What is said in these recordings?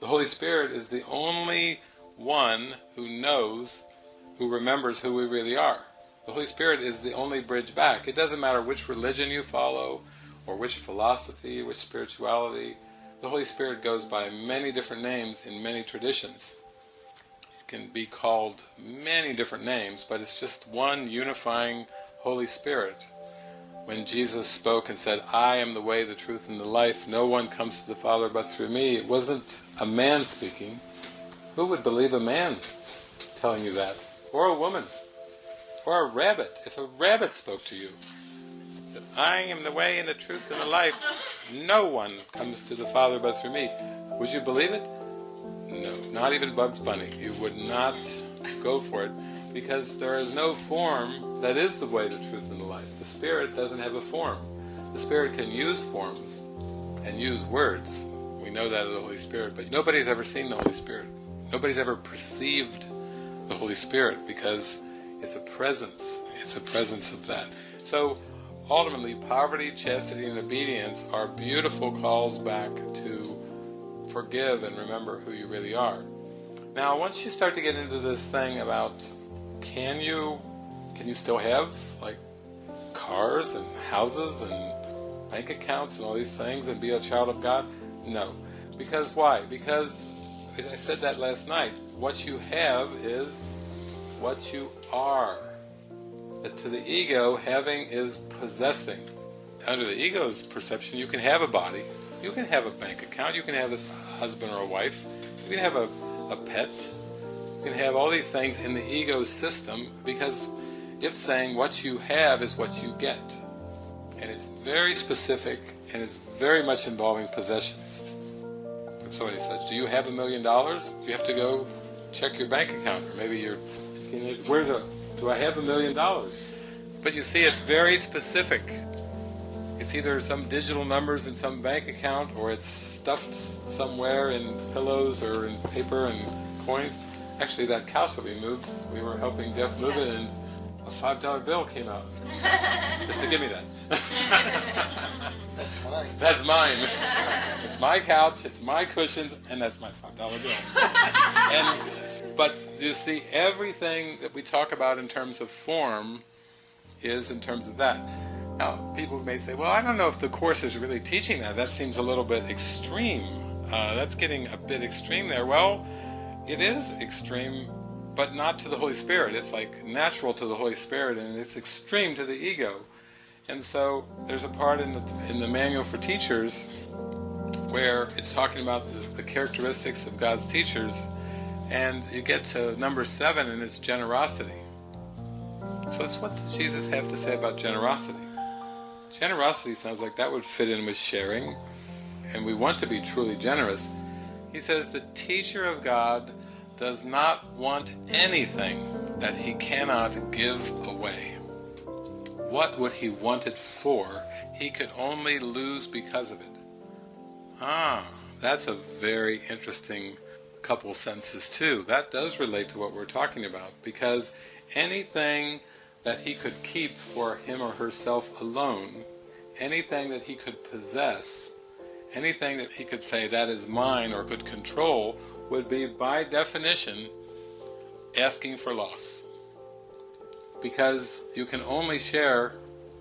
The Holy Spirit is the only one who knows, who remembers who we really are. The Holy Spirit is the only bridge back. It doesn't matter which religion you follow, or which philosophy, which spirituality. The Holy Spirit goes by many different names in many traditions. It can be called many different names, but it's just one unifying Holy Spirit. When Jesus spoke and said, I am the way, the truth, and the life, no one comes to the Father but through me, it wasn't a man speaking. Who would believe a man telling you that? Or a woman? Or a rabbit, if a rabbit spoke to you. Said, I am the way and the truth and the life. No one comes to the Father but through me. Would you believe it? No, not even Bugs Bunny. You would not go for it because there is no form that is the way, the truth, and the life. The Spirit doesn't have a form. The Spirit can use forms and use words. We know that of the Holy Spirit, but nobody's ever seen the Holy Spirit. Nobody's ever perceived the Holy Spirit because it's a presence. It's a presence of that. So ultimately, poverty, chastity, and obedience are beautiful calls back to forgive and remember who you really are. Now, once you start to get into this thing about can you can you still have like cars and houses and bank accounts and all these things and be a child of God? No. Because why? Because I said that last night. What you have is what you are. That to the ego, having is possessing. Under the ego's perception, you can have a body, you can have a bank account, you can have a husband or a wife, you can have a, a pet, you can have all these things in the ego system because it's saying what you have is what you get. And it's very specific and it's very much involving possessions. If somebody says, do you have a million dollars? You have to go check your bank account or maybe you're, you know, where do, do I have a million dollars? But you see it's very specific. It's either some digital numbers in some bank account or it's stuffed somewhere in pillows or in paper and coins. Actually, that couch that we moved, we were helping Jeff move it, and a five dollar bill came out just to give me that. that's mine. That's mine. It's my couch, it's my cushions, and that's my five dollar bill. and but you see, everything that we talk about in terms of form is in terms of that. Now, people may say, well, I don't know if the Course is really teaching that. That seems a little bit extreme. Uh, that's getting a bit extreme there. Well, it is extreme, but not to the Holy Spirit. It's like natural to the Holy Spirit, and it's extreme to the ego. And so there's a part in the, in the Manual for Teachers where it's talking about the, the characteristics of God's teachers, and you get to number seven, and it's generosity. So it's what does Jesus have to say about generosity? Generosity sounds like that would fit in with sharing, and we want to be truly generous. He says the teacher of God does not want anything that he cannot give away. What would he want it for? He could only lose because of it. Ah, that's a very interesting couple sentences too. That does relate to what we're talking about, because anything that he could keep for him or herself alone, anything that he could possess, anything that he could say that is mine or could control, would be by definition asking for loss. Because you can only share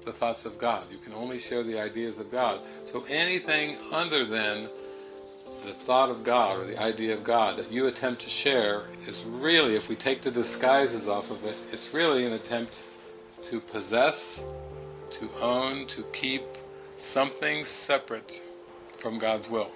the thoughts of God, you can only share the ideas of God. So anything other than the thought of God or the idea of God that you attempt to share is really, if we take the disguises off of it, it's really an attempt to possess, to own, to keep something separate from God's will.